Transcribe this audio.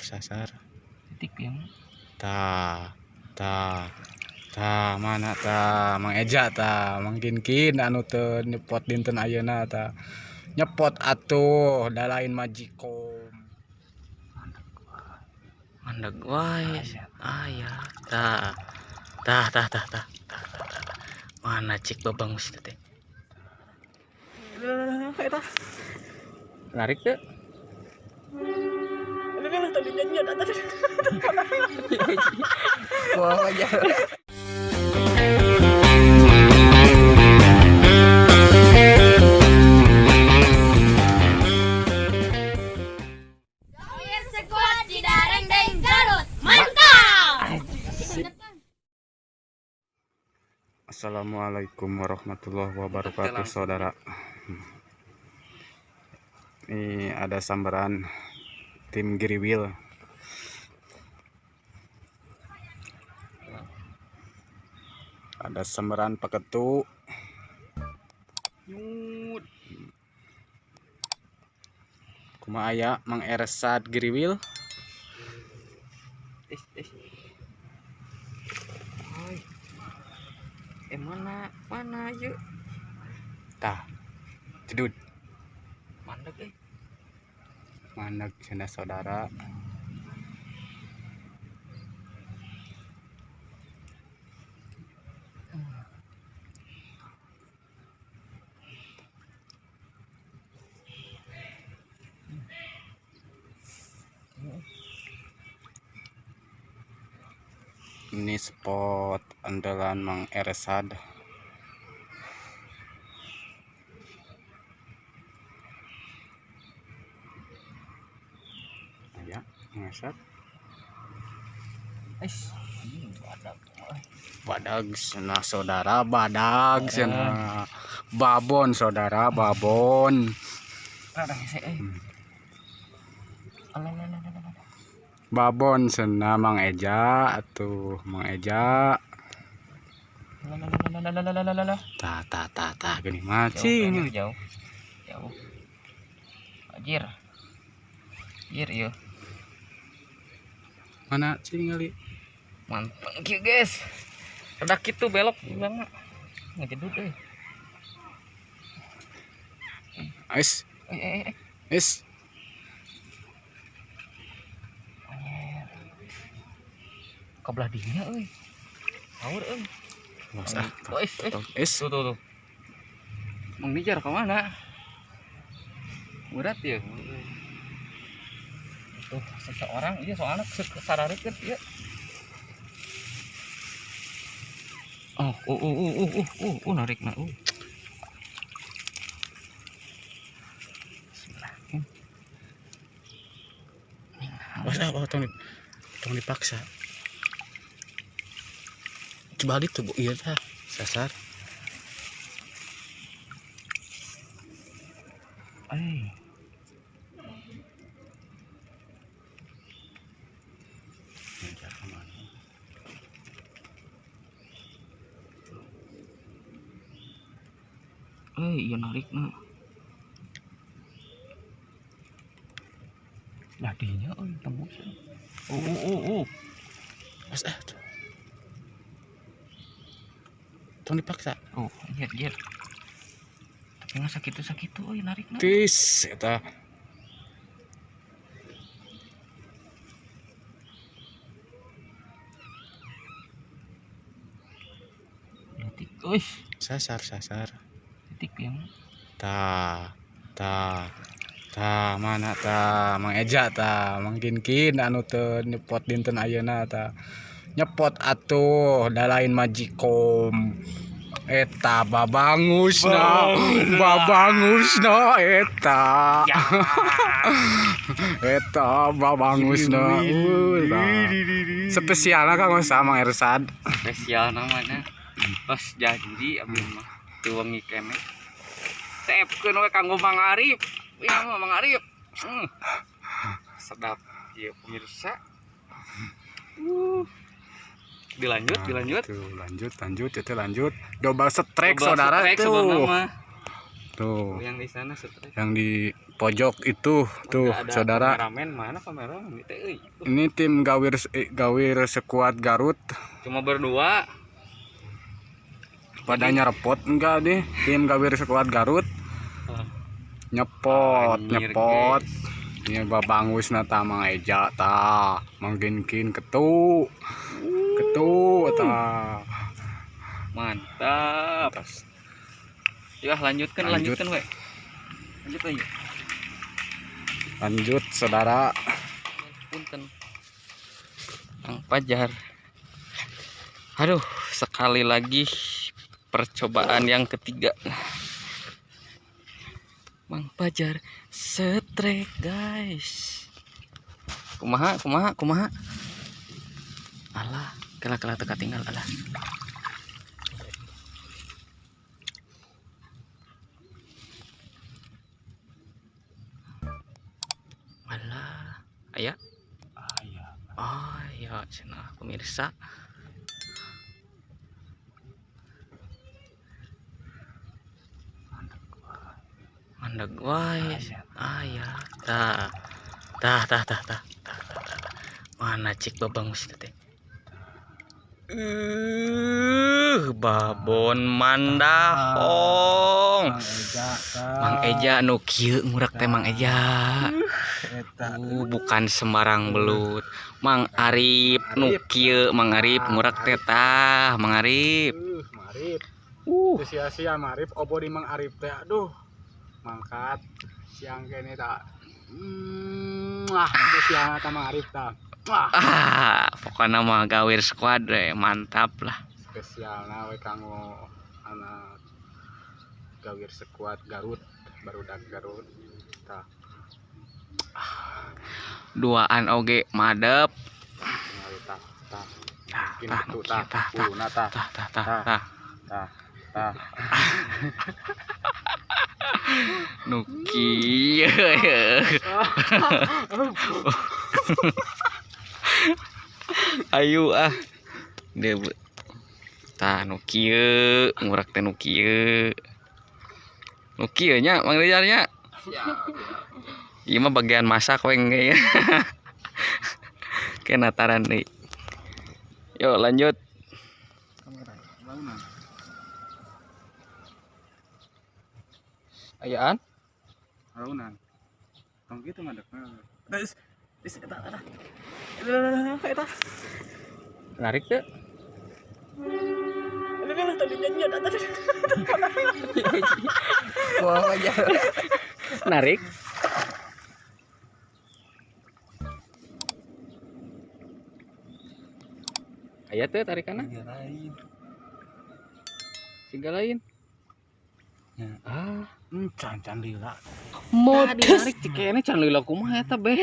sasar sasar. Titik yang ta ta ta mana ta? Mang eja ta? Mangkin kin anu teu nyepot dinten ayeuna ta? Nyepot atuh da lain majikom mandeg wae aya. Ta tah tah tah tah tah, tah, tah. mana cik babangus teh? Larik tuh wah aja sekuat Cidareng Deng Garut. Mantap! Assalamualaikum warahmatullahi wabarakatuh saudara. Ini ada sambaran tim Giriwil ada sambaran paketu kuma aya Mang Ersad Giriwil eh mana? Mana yuk? Tah. Eh mana cenah saudara. Ini spot andalan Mang Ersad ya eh badak Oi. badag sana saudara badag sana babon saudara babon eh Hmm. Babon sana Mang Eja atuh Mang Eja ta ta ta ta gini macing jauh jauh anjir anjir iya mana cing kali mantap kieu guys. Ada gitu belok bilang mah ngejedut eh. Ais. Eh eh eh. Is anjir kebelah dinya euy euy Bos ah Oh, is, is. tuh, is tuh tuh tuh. Mang Nijar ke mana berat ya tuh seseorang iya soalnya sararit kan ya oh uh uh uh uh uh uh, uh narik nah uh. Bismillah. Bos ah oh, tong di- tong dipaksa. Coba itu bu. Iya tah sasar. Eh. Iya narik nah. Ladinya oh tembus. Oh oh oh oh. Bos ah tuh. tong dipaksa Oh, iya iya. Tapi nggak sakit sakit tuh, oh narik nah. tis eta Titik, oh, sasar sasar titik yang ta ta ta mana ta? Mang Eja ta mangkin kin anu teu nyepot dinten ayeuna ta. Nyepot atuh da lain majikom eta babangusna babangusna. eta. Eta babangusna Uy, tah. spesialna kang sama Ersad spesial namanya. Pas janji abis mah tuangi kene. Sepkeun we kanggo Mang Arif. Iya mah Mang Arif. Hmm. Sedap ya pemirsa. Uh. Dilanjut, Nah, dilanjut. Tuh, lanjut lanjut itu lanjut double strike saudara strike mah. tuh yang di sana stres yang di pojok itu tuh Nggak ada saudara kameramen mana kameramen ini tim gawir eh, gawir sekuat Garut cuma berdua pada nyerepot enggak deh tim gawir sekuat Garut. Nyepot Anjir, nyepot. Guys. ini babangus nata mang eja ta. Mangkinkin ketu ketu ta. Mantap. Ya lanjutkan Lanjut. lanjutkan we lanjut we lanjut saudara. Punten. Kang Pajar aduh sekali lagi percobaan yang ketiga. Mang Pajar setrek guys. Kumaha kumaha kumaha? Alah kela kela teka tinggal alah. Alah ayah. Oh ya, cenah pemirsa. Mandek wae. Ah ya, tah. Tah tah tah tah. Mana cik babangus teh? Uh, babon mandahong. Mang Eja nu kieu ngurak teh Mang Eja. Uh, bukan sembarang belut. Mang Arif nu kieu Mang Arif ngurak teh tah, Mang Arif. uh sia-sia marip obo di mang arif teh aduh mangkat. Siang kene tak. Hmm, ah itu siang ta mang arif ta. Wah ah, pokoknya mah gawir squad we, mantap lah. spesialna we kanggo anak gawir sekuat Garut barudak Garut ta. Duaan oge madep. ta Nu kieu. Ayo ah. Dia bu- tah nu kieu, ngurak teh nu kieu. Nu kieu nya Mang Rizal nya. Ieu mah bagian masak we engge ya. Kena taran deui. Yuk lanjut. Ayaan? Raunan. Tong gitu ngadek. Narik tuh. Buang aja. Narik. Aya tuh tarikanna. Siga lain. Ya, ah, Hmm, can can lila. mau dinarik cikene can lila kumaha eta be.